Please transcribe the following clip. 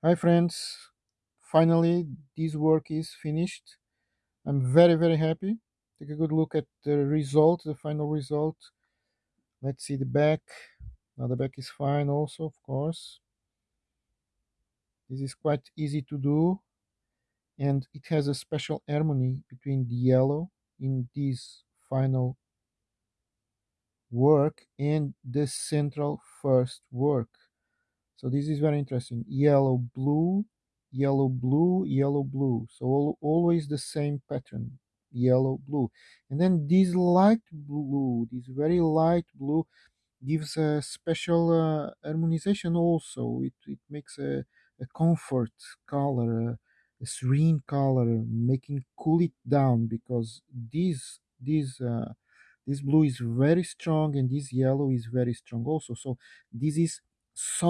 Hi friends, finally this work is finished. I'm very very happy. Take a good look at the result, the final result. Let's see the back. Now the back is fine also, of course. This is quite easy to do and it has a special harmony between the yellow in this final work and the central first work. So this is very interesting. Yellow, blue, yellow, blue, yellow, blue. So al- always the same pattern. Yellow, blue. And then this light blue, this very light blue, gives a special uh, harmonization also. It, it makes a, a comfort color, a, a serene color, making cool it down because this, this, uh, this blue is very strong and this yellow is very strong also. So this is soft